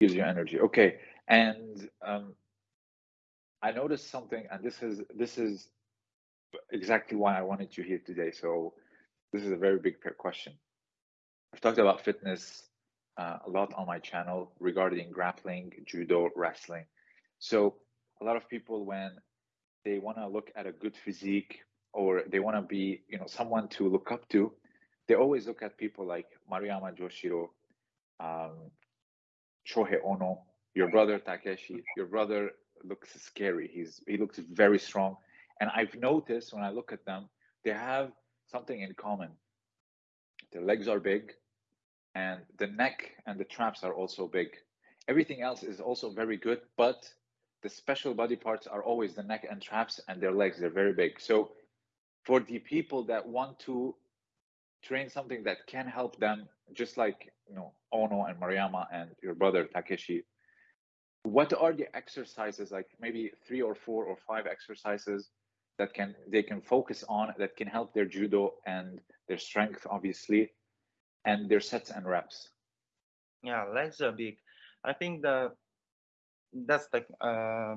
Gives you energy. Okay. And um, I noticed something, and this is this is exactly why I wanted you here today. So this is a very big question. I've talked about fitness uh, a lot on my channel regarding grappling, judo, wrestling. So a lot of people, when they want to look at a good physique or they want to be, you know, someone to look up to, they always look at people like Maruyama Joshiro, um, Shohei Ono, your mm-hmm. brother Takeshi. Mm-hmm. Your brother looks scary. He's he looks very strong, and I've noticed when I look at them, they have something in common. Their legs are big, and the neck and the traps are also big. Everything else is also very good, but the special body parts are always the neck and traps and their legs. They're very big. So for the people that want to train something that can help them, just like you know Ono and Maruyama and your brother Takeshi, what are the exercises like maybe three or four or five exercises that can they can focus on that can help their judo and their strength obviously and their sets and reps? Yeah legs are big. I think the that's the uh,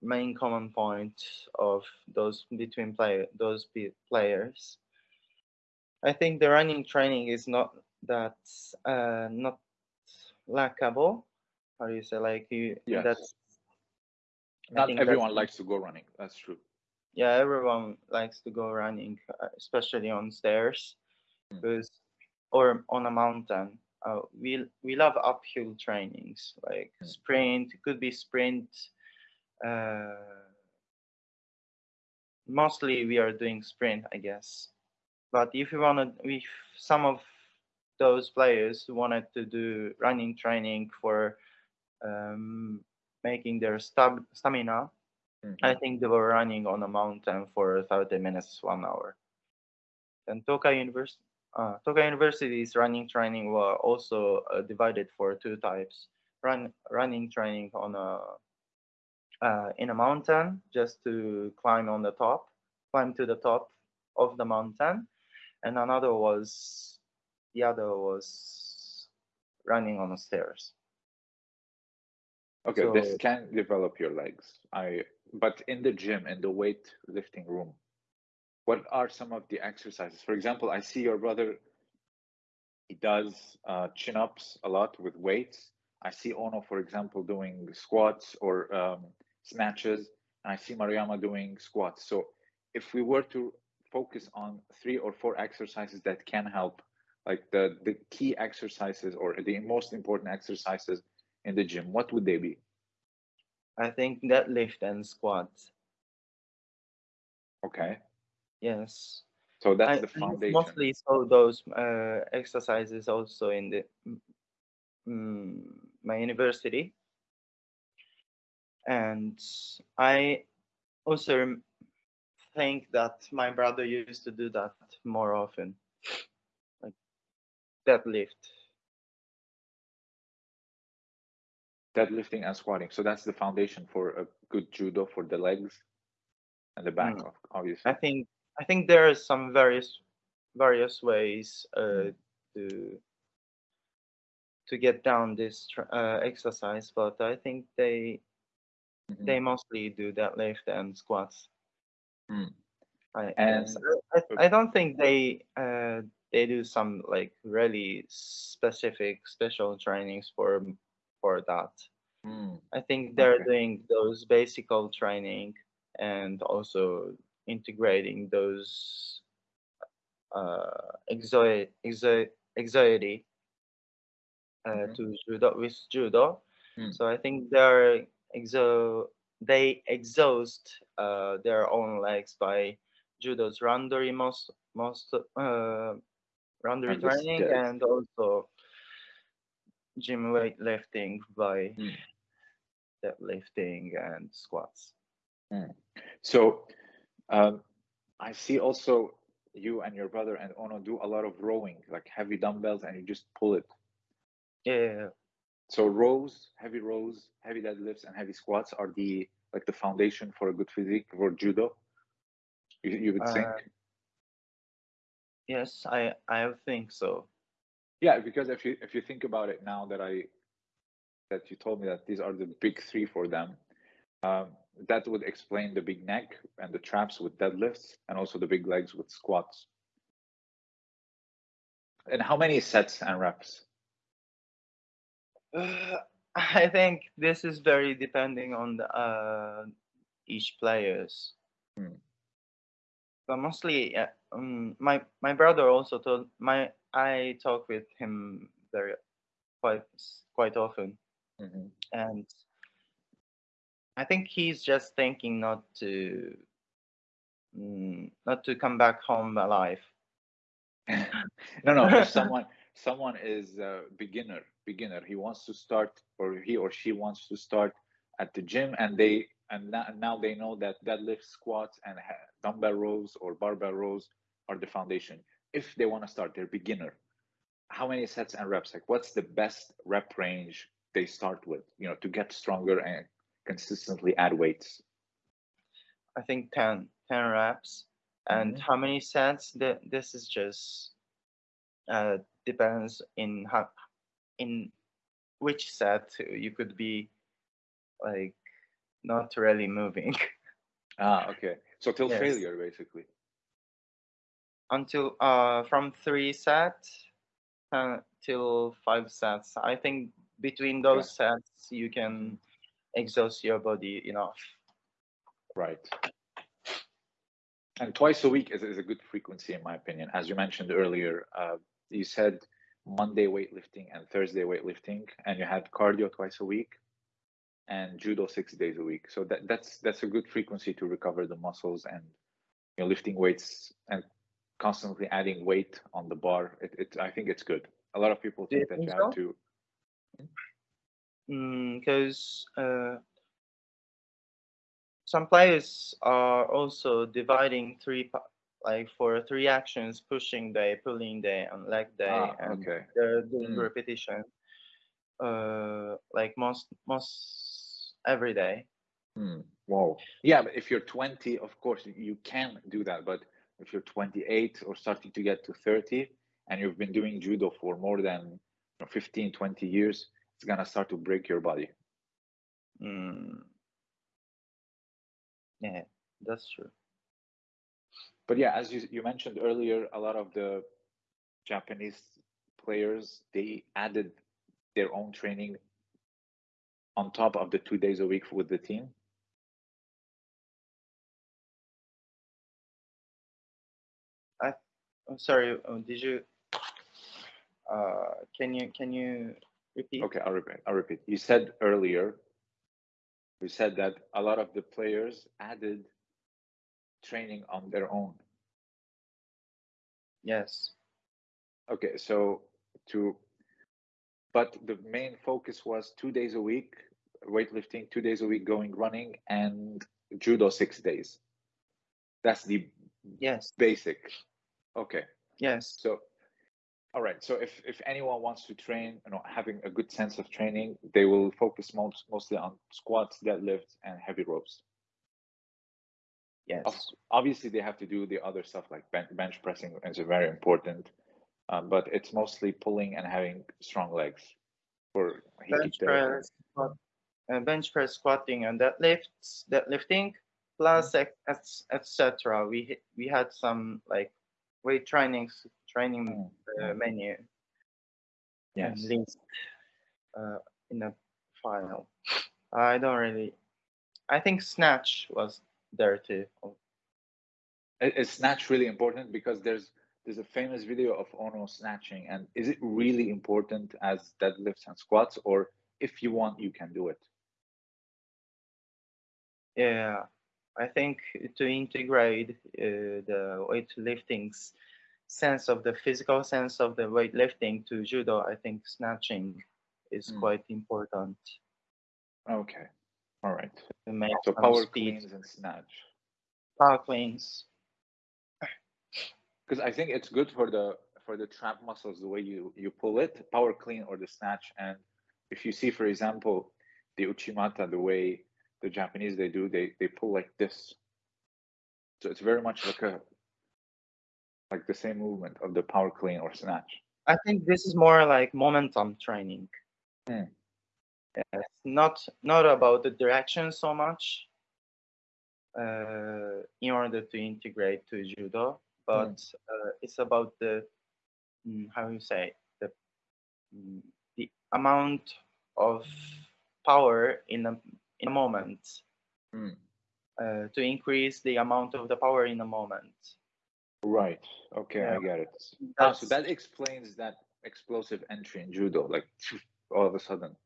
main common point of those between play those players i think the running training is not that uh, not lackable how do you say? Like you yes. that's not everyone likes to go running. That's true. Yeah everyone likes to go running uh, especially on stairs. Mm. because or on a mountain. Uh, we we love uphill trainings like mm. sprint it could be sprint uh, mostly we are doing sprint i guess but if you want to if some of those players wanted to do running training for um, making their stab- stamina Mm-hmm. I think they were running on a mountain for 30 minutes, one hour. And Tokai University, uh, Tokai University's running training were also uh, divided for two types: run running training on a uh, in a mountain just to climb on the top, climb to the top of the mountain, and another was the other was running on the stairs. Okay, so, this can develop your legs. I but in the gym in the weight lifting room what are some of the exercises for example i see your brother he does uh, chin-ups a lot with weights i see ono for example doing squats or um, snatches and i see maruyama doing squats so if we were to focus on three or four exercises that can help like the the key exercises or the most important exercises in the gym what would they be I think deadlift and squats. Okay. Yes. So that's I, the foundation. mostly saw those uh, exercises also in the mm, my university, and I also think that my brother used to do that more often, like deadlift deadlifting and squatting. So that's the foundation for a good judo for the legs and the back, mm. obviously. I think I think there are some various various ways uh, mm. to to get down this uh, exercise, but I think they mm-hmm. they mostly do deadlift and squats. Mm. I, and I, I, don't think they uh, they do some like really specific special trainings for for that. Mm. I think they're okay. doing those basic training and also integrating those uh, anxiety, anxiety uh, mm-hmm. to judo with judo. Mm. So I think they're exo they exhaust uh, their own legs by judo's randori most most uh, randori training and also gym weightlifting by mm. deadlifting and squats. Mm. So um, I see also you and your brother and Ono do a lot of rowing, like heavy dumbbells, and you just pull it. Yeah. So rows, heavy rows, heavy deadlifts, and heavy squats are the like the foundation for a good physique for judo. You, you would think. Uh, yes, I I think so yeah because if you if you think about it now that i that you told me that these are the big three for them. Um, that would explain the big neck and the traps with deadlifts and also the big legs with squats. And how many sets and reps? Uh, I think this is very depending on the, uh, each players. Hmm. But mostly, uh, um, my my brother also told my I talk with him very quite quite often, Mhm. and I think he's just thinking not to mm, not to come back home alive. no, no. If someone someone is a beginner, beginner, he wants to start, or he or she wants to start at the gym, and they and now, they know that deadlift, squats, and dumbbell rows or barbell rows are the foundation. If they want to start, they're beginner. How many sets and reps? Like, what's the best rep range they start with? You know, to get stronger and consistently add weights. I think 10, 10 reps. And Mhm. how many sets? This is just uh, depends in how in which set you could be like not really moving Ah, okay. So till Yes. failure, basically. until uh from three sets uh, till five sets. I think between those sets you can exhaust your body enough. Right. And twice a week is, is a good frequency, in my opinion. As you mentioned earlier, uh, you said Monday weightlifting and Thursday weightlifting, and you had cardio twice a week and judo six days a week. So that, that's that's a good frequency to recover the muscles and you know lifting weights and constantly adding weight on the bar. It, it I think it's good. A lot of people think that you so? have to. because uh, some players are also dividing three like for three actions pushing day pulling day and leg day Ah, and okay. they're doing Mm. repetition uh like most most every day Hmm. Wow. Yeah, but if you're 20, of course you can do that. But if you're 28 or starting to get to 30 and you've been doing judo for more than you 15, 20 years, it's gonna start to break your body. mm. yeah that's true But yeah, as you, you mentioned earlier, a lot of the Japanese players they added their own training on top of the two days a week with the team. i'm sorry uh, did you uh can you can you repeat Okay, I'll repeat. I'll repeat. You said earlier, you said that a lot of the players added training on their own. yes Okay, so to, but the main focus was two days a week weightlifting, two days a week going running, and judo six days. That's the yes basic. Okay, yes so all right. So if if anyone wants to train, you know, having a good sense of training, they will focus most mostly on squats, deadlifts, and heavy ropes. Yes obviously they have to do the other stuff like bench, bench pressing is very important um, but it's mostly pulling and having strong legs for bench press, squat, uh, bench press, squatting, and deadlifts, deadlifting, plus Mm-hmm. ex- etc. We we had some like weight trainings training Mm, uh, mm, menu yes links uh, in the file. I don't really. I think snatch was there too. It's snatch really important because there's there's a famous video of ono snatching and is it really important as deadlifts and squats or if you want you can do it Yeah, I think to integrate uh, the weightlifting's sense of the physical sense of the weightlifting to judo, I think snatching is Mm. quite important okay all right so power cleans and snatch Power cleans. because I think it's good for the for the trap muscles the way you you pull it, power clean or the snatch. And if you see, for example, the uchimata, the way the Japanese they do, they they pull like this. So it's very much like a like the same movement of the power clean or snatch. I think this is more like momentum training. Hmm. Yes, not not about the direction so much. Uh, in order to integrate to judo, but uh, it's about the mm, how you say the mm, the amount of power in a in a moment Mm. uh, to increase the amount of the power in a moment. Right. Okay, I get it. Ah, so that explains that explosive entry in judo, like all of a sudden.